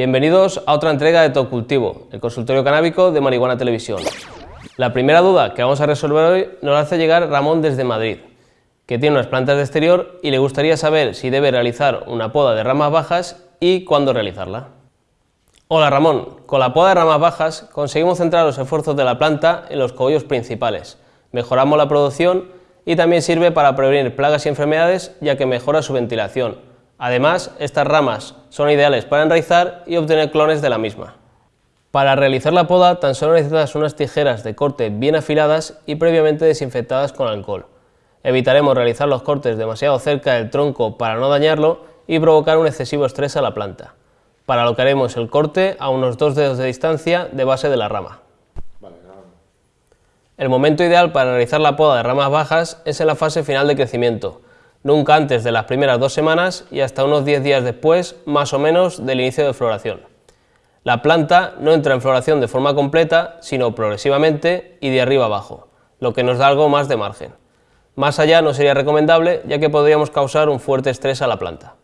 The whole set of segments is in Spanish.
Bienvenidos a otra entrega de Top Cultivo, el consultorio canábico de Marihuana Televisión. La primera duda que vamos a resolver hoy nos la hace llegar Ramón desde Madrid, que tiene unas plantas de exterior y le gustaría saber si debe realizar una poda de ramas bajas y cuándo realizarla. Hola Ramón, con la poda de ramas bajas conseguimos centrar los esfuerzos de la planta en los cogollos principales, mejoramos la producción y también sirve para prevenir plagas y enfermedades ya que mejora su ventilación. Además, estas ramas son ideales para enraizar y obtener clones de la misma. Para realizar la poda tan solo necesitas unas tijeras de corte bien afiladas y previamente desinfectadas con alcohol. Evitaremos realizar los cortes demasiado cerca del tronco para no dañarlo y provocar un excesivo estrés a la planta para lo que haremos el corte a unos dos dedos de distancia de base de la rama. El momento ideal para realizar la poda de ramas bajas es en la fase final de crecimiento, nunca antes de las primeras dos semanas y hasta unos 10 días después, más o menos, del inicio de floración. La planta no entra en floración de forma completa, sino progresivamente y de arriba abajo, lo que nos da algo más de margen. Más allá no sería recomendable, ya que podríamos causar un fuerte estrés a la planta.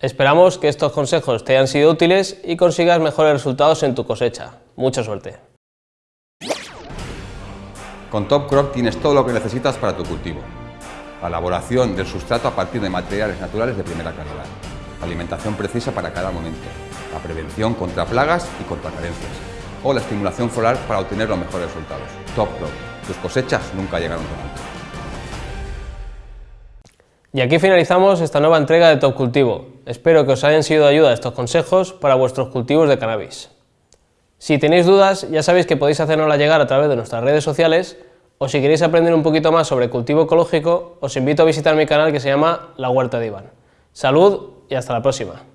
Esperamos que estos consejos te hayan sido útiles y consigas mejores resultados en tu cosecha. Mucha suerte. Con Top Crop tienes todo lo que necesitas para tu cultivo. La elaboración del sustrato a partir de materiales naturales de primera calidad. La alimentación precisa para cada momento. La prevención contra plagas y contra carencias. O la estimulación floral para obtener los mejores resultados. Top Crop. Tus cosechas nunca llegaron tan alto. Y aquí finalizamos esta nueva entrega de Top Cultivo. Espero que os hayan sido de ayuda estos consejos para vuestros cultivos de cannabis. Si tenéis dudas, ya sabéis que podéis hacernosla llegar a través de nuestras redes sociales o si queréis aprender un poquito más sobre cultivo ecológico, os invito a visitar mi canal que se llama La Huerta de Iván. Salud y hasta la próxima.